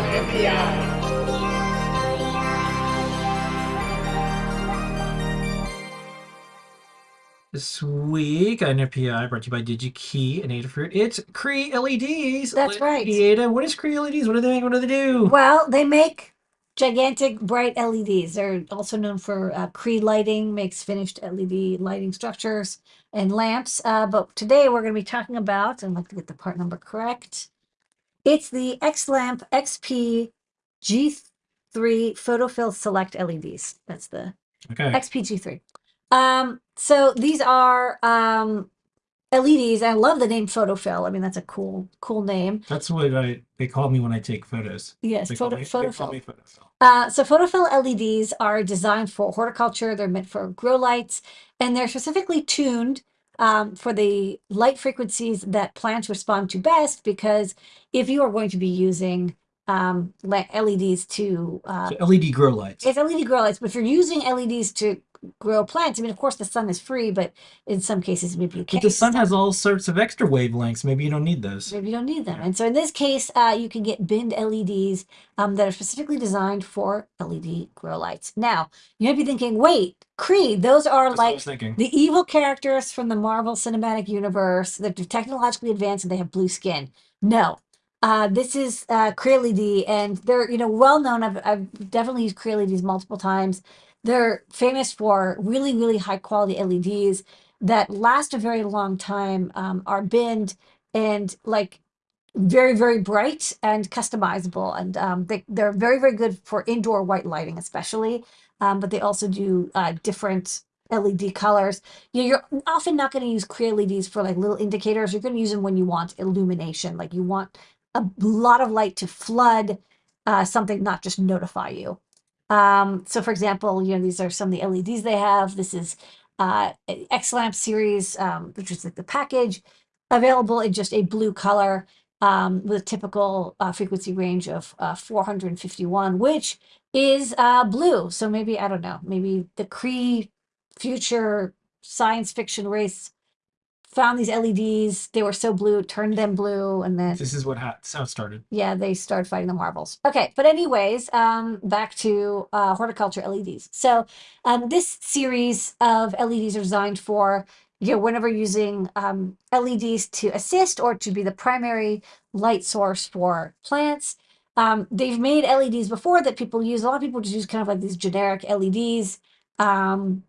on NPI. This week on NPI, brought to you by DigiKey and Adafruit, it's Cree LEDs. That's right. Ada, what is Cree LEDs? What do they make? What do they do? Well, they make gigantic bright LEDs. They're also known for uh, Cree lighting, makes finished LED lighting structures and lamps. Uh, but today we're going to be talking about, and I'd like to get the part number correct. It's the X-Lamp XP G3 Photophyll Select LEDs. That's the Okay. XPG3. Um, so these are um, LEDs. I love the name Photophyll. I mean, that's a cool, cool name. That's what I they call me when I take photos. Yes, They photo, me, they Photofill. me photofill. Uh, so photophyll LEDs are designed for horticulture. They're meant for grow lights, and they're specifically tuned um, for the light frequencies that plants respond to best. Because if you are going to be using um, LEDs to, uh, So LED grow lights. it's LED grow lights, but if you're using LEDs to grow plants, I mean, of course, the sun is free, but in some cases, maybe you can't. the sun has all sorts of extra wavelengths. Maybe you don't need those. Maybe you don't need them. And so in this case, uh, you can get binned LEDs um, that are specifically designed for LED grow lights. Now, you might be thinking, wait, Creed, those are That's like the evil characters from the Marvel Cinematic Universe. They're technologically advanced and they have blue skin. No. Uh, this is uh, Cree LED, and they're you know well known. I've, I've definitely used Cree LEDs multiple times. They're famous for really really high quality LEDs that last a very long time, um, are binned and like very very bright and customizable. And um, they, they're very very good for indoor white lighting especially um, but they also do uh, different led colors. You know, you're often not going to use Cree leds for like little indicators. You're going to use them when you want illumination. Like you want a lot of light to flood uh, something not just notify you um, so for example you know these are some of the leds they have this is uh, x lamp series um, which is like the package available in just a blue color um, with a typical uh, frequency range of uh, 451, which is uh, blue. So maybe, I don't know, maybe the Kree future science fiction race found these LEDs. They were so blue, turned them blue, and then This is what ha- how it started. yeah, they started fighting the marbles. Okay, but anyways, um, back to uh, horticulture LEDs. So um, this series of LEDs are designed for you know whenever using um, LEDs to assist or to be the primary light source for plants. Um, they've made LEDs before that people use. A lot of people just use kind of like these generic LEDs, um,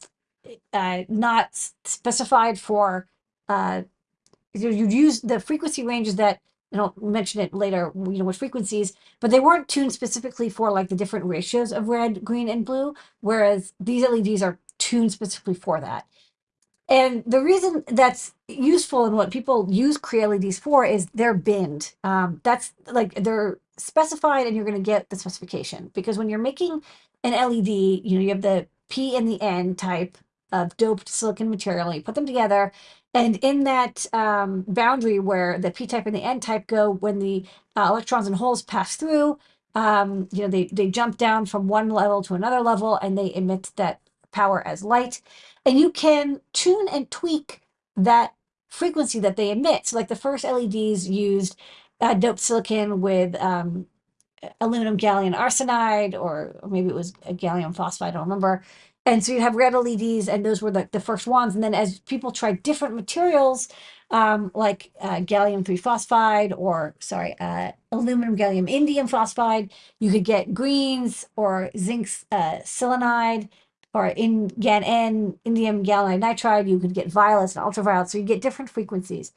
uh, not s- specified for. Uh, you you'd use the frequency ranges that and I'll mention it later, you know, what frequencies, but they weren't tuned specifically for like the different ratios of red, green, and blue, whereas these LEDs are tuned specifically for that. And the reason that's useful and what people use Cree LEDs for is they're binned. Um, that's like they're specified and you're going to get the specification because when you're making an LED, you know, you have the P and the N type of doped silicon material, you put them together, and in that um, boundary where the P type and the N type go, when the uh, electrons and holes pass through, um, you know, they, they jump down from one level to another level and they emit that power as light. And you can tune and tweak that frequency that they emit. So, like the first LEDs used uh, doped silicon with um, aluminum gallium arsenide, or, or maybe it was a gallium phosphide, I don't remember. And so you'd have red LEDs, and those were the, the first ones. And then as people tried different materials, um, like uh, gallium 3 phosphide, or sorry, uh, aluminum gallium indium phosphide, you could get greens or zinc uh, selenide or in GAN N, indium gallium nitride, you could get violets and ultraviolet, So you get different frequencies.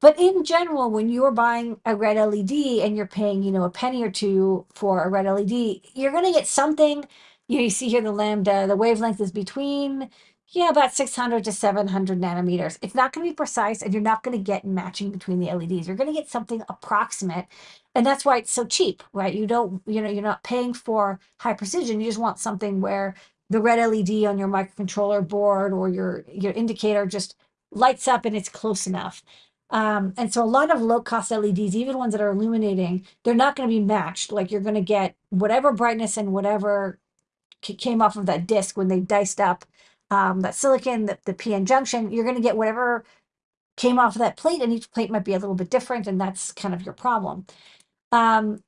But in general, when you're buying a red LED and you're paying, you know, a penny or two for a red LED, you're going to get something. You, know, you see here the lambda, the wavelength is between, yeah, about 600 to 700 nanometers. It's not going to be precise and you're not going to get matching between the LEDs. You're going to get something approximate. And that's why it's so cheap, right? You don't, you know, you're not paying for high precision. You just want something where the red LED on your microcontroller board or your, your indicator just lights up and it's close enough. Um, and so a lot of low cost LEDs, even ones that are illuminating, they're not going to be matched. Like you're going to get whatever brightness and whatever ca- came off of that disc when they diced up um, that silicon, the, the PN junction, you're going to get whatever came off of that plate, and each plate might be a little bit different, and that's kind of your problem. Um,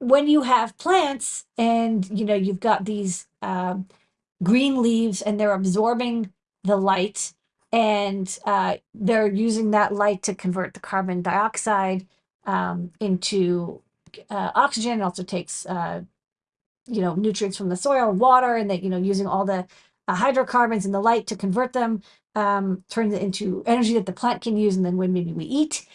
when you have plants and you know you've got these um, green leaves and they're absorbing the light and uh, they're using that light to convert the carbon dioxide um, into uh, oxygen. It also takes uh, you know nutrients from the soil, water, and that you know using all the uh, hydrocarbons and the light to convert them um, turns it into energy that the plant can use, and then when maybe we eat.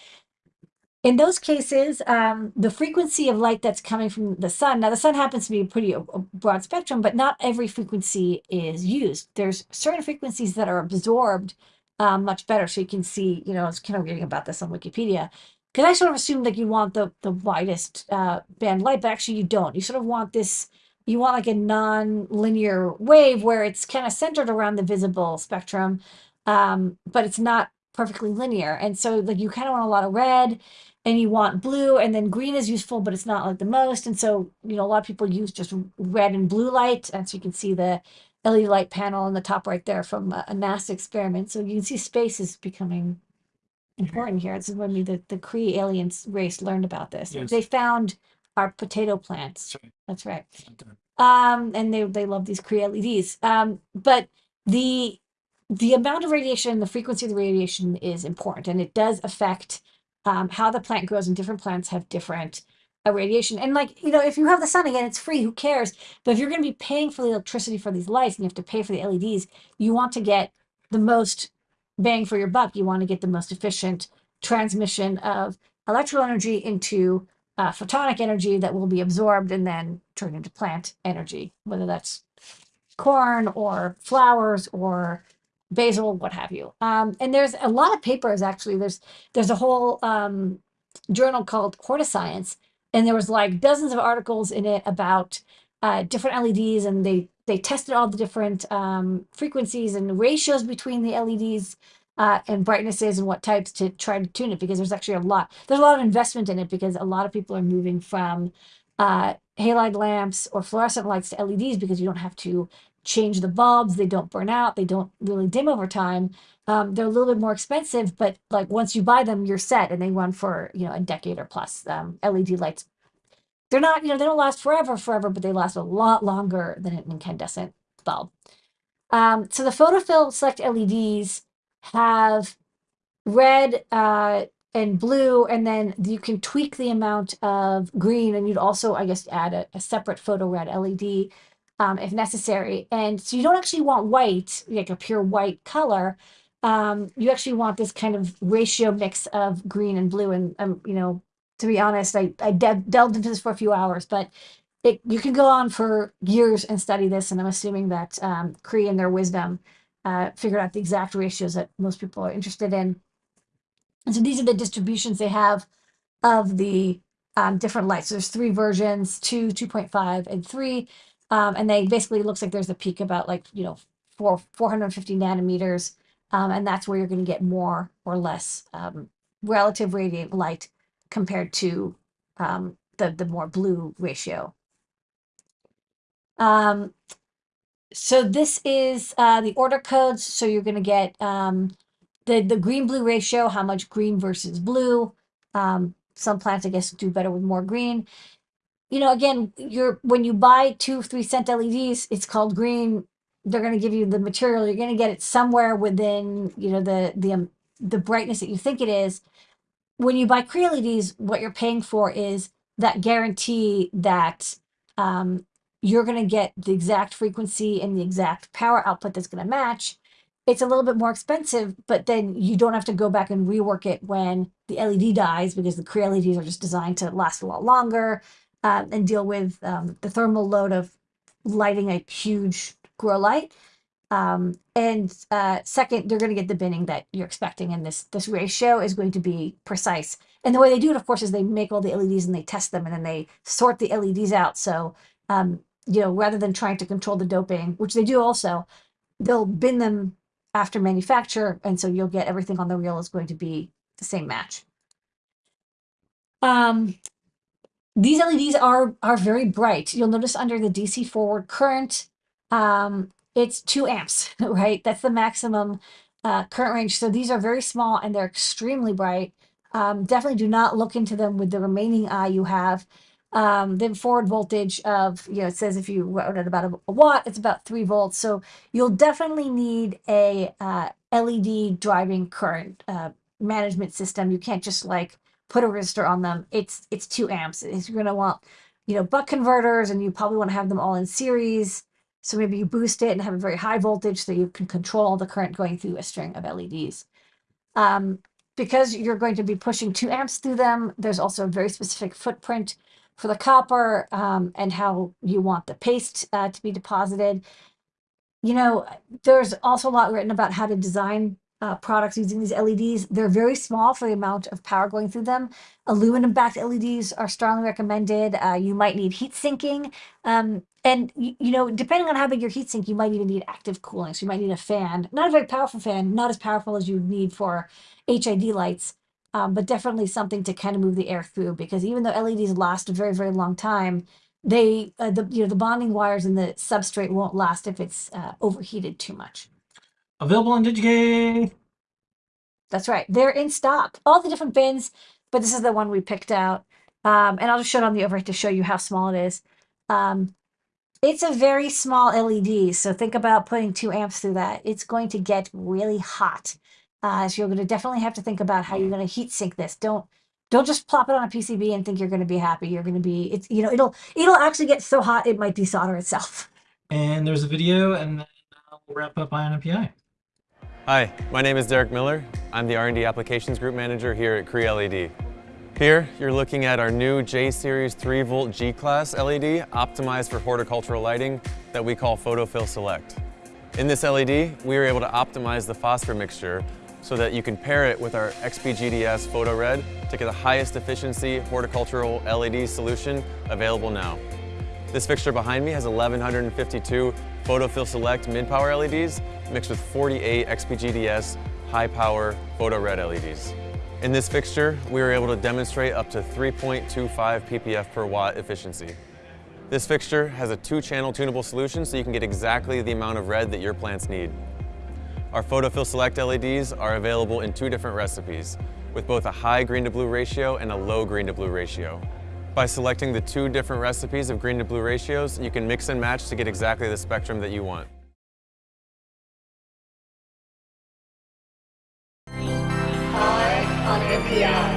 In those cases, um, the frequency of light that's coming from the sun, now the sun happens to be a pretty a, a broad spectrum, but not every frequency is used. There's certain frequencies that are absorbed um, much better. So you can see, you know, I was kind of reading about this on Wikipedia. Because I sort of assumed like you want the the widest uh, band light, but actually you don't. You sort of want this, you want like a non-linear wave where it's kind of centered around the visible spectrum, um, but it's not perfectly linear. And so like you kind of want a lot of red and you want blue and then green is useful, but it's not like the most. And so, you know, a lot of people use just red and blue light. And so you can see the LED light panel on the top right there from a, a NASA experiment. So you can see space is becoming important here. This is when we, the, the Kree aliens race learned about this. Yes. They found our potato plants. That's right. That's right um and they they love these Cree LEDs. Um, but the the amount of radiation, the frequency of the radiation is important, and it does affect um, how the plant grows. And different plants have different uh, radiation. And like you know, if you have the sun again, it's free. Who cares? But if you're going to be paying for the electricity for these lights, and you have to pay for the LEDs, you want to get the most bang for your buck. You want to get the most efficient transmission of electrical energy into uh, photonic energy that will be absorbed and then turned into plant energy, whether that's corn or flowers or basil, what have you. Um, and there's a lot of papers actually. There's there's a whole um, journal called Hortiscience, and there was like dozens of articles in it about uh, different LEDs, and they they tested all the different um, frequencies and ratios between the LEDs uh, and brightnesses and what types to try to tune it because there's actually a lot there's a lot of investment in it because a lot of people are moving from uh, halide lamps or fluorescent lights to LEDs because you don't have to change the bulbs they don't burn out they don't really dim over time. Um, they're a little bit more expensive but like once you buy them you're set and they run for you know a decade or plus um, led lights they're not you know they don't last forever forever but they last a lot longer than an incandescent bulb um, so the photophyll select leds have red uh, and blue, and then you can tweak the amount of green, and you'd also, I guess, add a, a separate photo red LED um, if necessary. And so you don't actually want white, like a pure white color. Um, you actually want this kind of ratio mix of green and blue. And, um, you know, to be honest, I, I de delved into this for a few hours, but it, you can go on for years and study this. And I'm assuming that um, Cree and their wisdom uh, figured out the exact ratios that most people are interested in. And so these are the distributions they have of the um, different lights. So there's three versions, two, 2.5, and three. Um, and they basically looks like there's a peak about like, you know, four, 450 nanometers. Um, and that's where you're going to get more or less um, relative radiant light compared to um, the, the more blue ratio. Um, so this is uh, the order codes. So you're going to get um, the, the green blue ratio, how much green versus blue. Um, some plants, I guess, do better with more green. You know, again, you're when you buy two, three cent LEDs, it's called green. They're going to give you the material. You're going to get it somewhere within, you know, the the um, the brightness that you think it is. When you buy Cree LEDs, what you're paying for is that guarantee that um, you're going to get the exact frequency and the exact power output that's going to match. It's a little bit more expensive, but then you don't have to go back and rework it when the LED dies because the Cree LEDs are just designed to last a lot longer um, and deal with um, the thermal load of lighting a huge grow light. Um, and uh, second, they're going to get the binning that you're expecting, and this this ratio is going to be precise. And the way they do it, of course, is they make all the LEDs and they test them, and then they sort the LEDs out. So um, you know, rather than trying to control the doping, which they do also, they'll bin them after manufacture. And so you'll get everything on the reel is going to be the same match. Um, these LEDs are, are very bright. You'll notice under the DC forward current, um, it's two amps, right? That's the maximum uh, current range. So these are very small and they're extremely bright. Um, definitely do not look into them with the remaining eye you have Um, then forward voltage of, you know, it says if you wrote at about a, a watt, it's about three volts. So you'll definitely need a uh, LED driving current uh, management system. You can't just like put a resistor on them. It's it's two amps. You're gonna want, you know, buck converters, and you probably want to have them all in series. So maybe you boost it and have a very high voltage so you can control the current going through a string of LEDs. Um, because you're going to be pushing two amps through them, there's also a very specific footprint for the copper um, and how you want the paste uh, to be deposited. You know, there's also a lot written about how to design uh, products using these LEDs. They're very small for the amount of power going through them. Aluminum backed LEDs are strongly recommended. Uh, you might need heat sinking. Um, and, you, you know, depending on how big your heat sink, you might even need active cooling. So you might need a fan, not a very powerful fan, not as powerful as you need for HID lights, um, but definitely something to kind of move the air through because even though LEDs last a very, very long time, they, uh, the, you know, the bonding wires and the substrate won't last if it's uh, overheated too much. Available on DigiKey. That's right. They're in stock. All the different bins, but this is the one we picked out. Um, and I'll just show it on the overhead to show you how small it is. Um, it's a very small LED, so think about putting two amps through that. It's going to get really hot. Uh, so you're going to definitely have to think about how you're going to heat sink this. Don't don't just plop it on a PCB and think you're going to be happy. You're going to be it's you know it'll it'll actually get so hot it might desolder itself. And there's a video, and then uh, we'll wrap up Eye on NPI. Hi, my name is Derek Miller. I'm the R&D Applications Group Manager here at Cree LED. Here, you're looking at our new J-Series 3-volt G-Class LED optimized for horticultural lighting that we call Photophyll Select. In this LED, we were able to optimize the phosphor mixture so that you can pair it with our XPGDS Photo Red to get the highest efficiency horticultural LED solution available now. This fixture behind me has 1152 Photophyll Select mid-power LEDs mixed with 48 XPGDS high-power Photo Red LEDs. In this fixture, we were able to demonstrate up to 3.25 ppf per watt efficiency. This fixture has a two-channel tunable solution so you can get exactly the amount of red that your plants need. Our Photophyll Select LEDs are available in two different recipes, with both a high green to blue ratio and a low green to blue ratio. By selecting the two different recipes of green to blue ratios, you can mix and match to get exactly the spectrum that you want. on NPI.